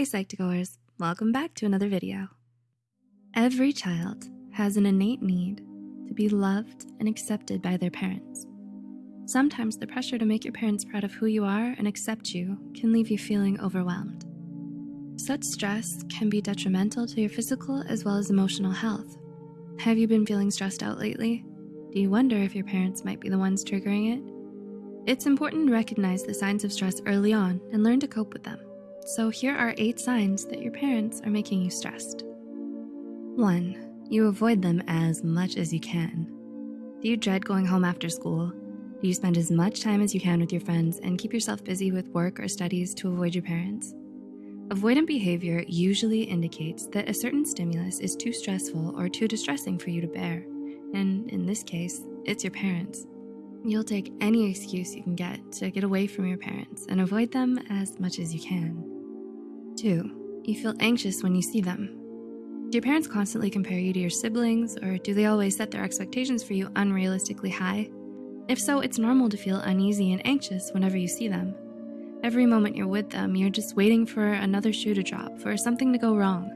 Hey Psych2Goers, welcome back to another video. Every child has an innate need to be loved and accepted by their parents. Sometimes the pressure to make your parents proud of who you are and accept you can leave you feeling overwhelmed. Such stress can be detrimental to your physical as well as emotional health. Have you been feeling stressed out lately? Do you wonder if your parents might be the ones triggering it? It's important to recognize the signs of stress early on and learn to cope with them. So here are eight signs that your parents are making you stressed. One, you avoid them as much as you can. Do you dread going home after school? Do you spend as much time as you can with your friends and keep yourself busy with work or studies to avoid your parents? Avoidant behavior usually indicates that a certain stimulus is too stressful or too distressing for you to bear. And in this case, it's your parents. You'll take any excuse you can get to get away from your parents and avoid them as much as you can. Two, you feel anxious when you see them. Do your parents constantly compare you to your siblings or do they always set their expectations for you unrealistically high? If so, it's normal to feel uneasy and anxious whenever you see them. Every moment you're with them, you're just waiting for another shoe to drop, for something to go wrong.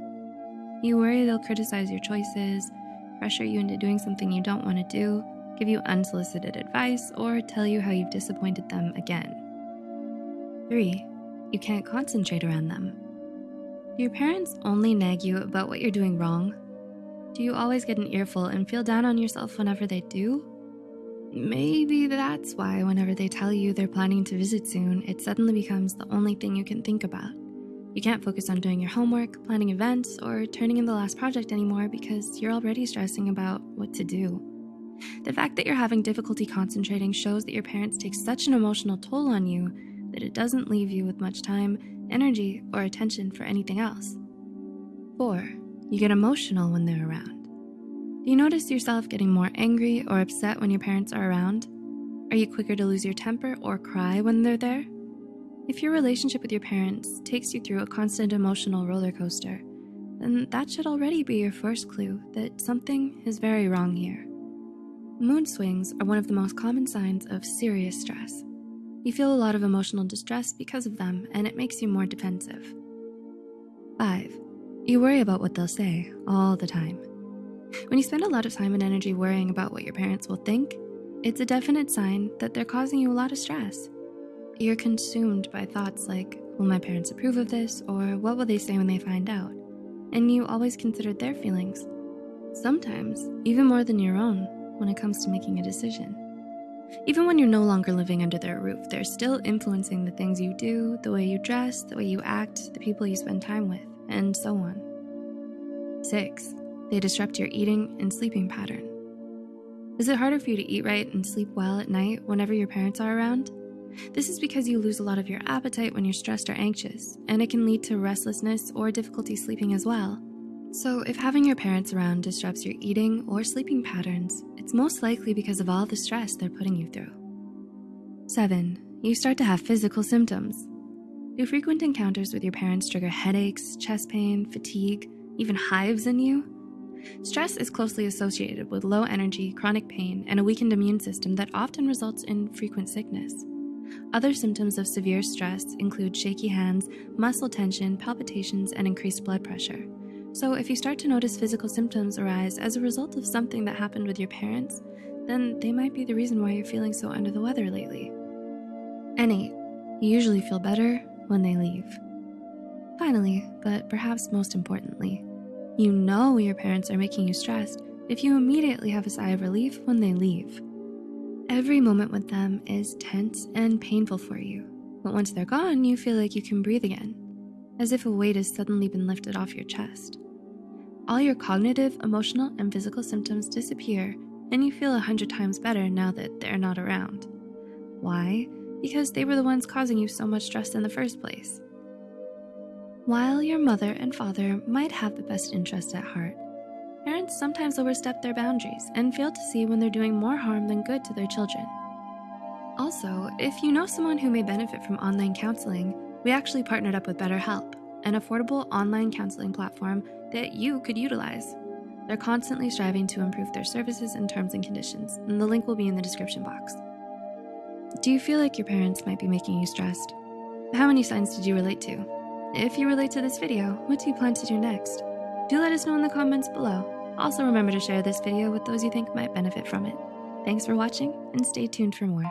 You worry they'll criticize your choices, pressure you into doing something you don't want to do, give you unsolicited advice, or tell you how you've disappointed them again. Three, you can't concentrate around them. Do your parents only nag you about what you're doing wrong? Do you always get an earful and feel down on yourself whenever they do? Maybe that's why whenever they tell you they're planning to visit soon, it suddenly becomes the only thing you can think about. You can't focus on doing your homework, planning events, or turning in the last project anymore because you're already stressing about what to do. The fact that you're having difficulty concentrating shows that your parents take such an emotional toll on you that it doesn't leave you with much time, energy, or attention for anything else. Four, you get emotional when they're around. Do you notice yourself getting more angry or upset when your parents are around? Are you quicker to lose your temper or cry when they're there? If your relationship with your parents takes you through a constant emotional roller coaster, then that should already be your first clue that something is very wrong here. Mood swings are one of the most common signs of serious stress. You feel a lot of emotional distress because of them and it makes you more defensive. Five, you worry about what they'll say all the time. When you spend a lot of time and energy worrying about what your parents will think, it's a definite sign that they're causing you a lot of stress. You're consumed by thoughts like, will my parents approve of this? Or what will they say when they find out? And you always consider their feelings. Sometimes even more than your own when it comes to making a decision. Even when you're no longer living under their roof, they're still influencing the things you do, the way you dress, the way you act, the people you spend time with, and so on. Six, they disrupt your eating and sleeping pattern. Is it harder for you to eat right and sleep well at night whenever your parents are around? This is because you lose a lot of your appetite when you're stressed or anxious, and it can lead to restlessness or difficulty sleeping as well. So if having your parents around disrupts your eating or sleeping patterns, it's most likely because of all the stress they're putting you through. Seven, you start to have physical symptoms. Do frequent encounters with your parents trigger headaches, chest pain, fatigue, even hives in you? Stress is closely associated with low energy, chronic pain, and a weakened immune system that often results in frequent sickness. Other symptoms of severe stress include shaky hands, muscle tension, palpitations, and increased blood pressure. So if you start to notice physical symptoms arise as a result of something that happened with your parents, then they might be the reason why you're feeling so under the weather lately. And eight, you usually feel better when they leave. Finally, but perhaps most importantly, you know your parents are making you stressed if you immediately have a sigh of relief when they leave. Every moment with them is tense and painful for you, but once they're gone, you feel like you can breathe again, as if a weight has suddenly been lifted off your chest. All your cognitive, emotional, and physical symptoms disappear and you feel a hundred times better now that they're not around. Why? Because they were the ones causing you so much stress in the first place. While your mother and father might have the best interests at heart, parents sometimes overstep their boundaries and fail to see when they're doing more harm than good to their children. Also, if you know someone who may benefit from online counseling, we actually partnered up with BetterHelp, an affordable online counseling platform that you could utilize. They're constantly striving to improve their services and terms and conditions, and the link will be in the description box. Do you feel like your parents might be making you stressed? How many signs did you relate to? If you relate to this video, what do you plan to do next? Do let us know in the comments below. Also remember to share this video with those you think might benefit from it. Thanks for watching and stay tuned for more.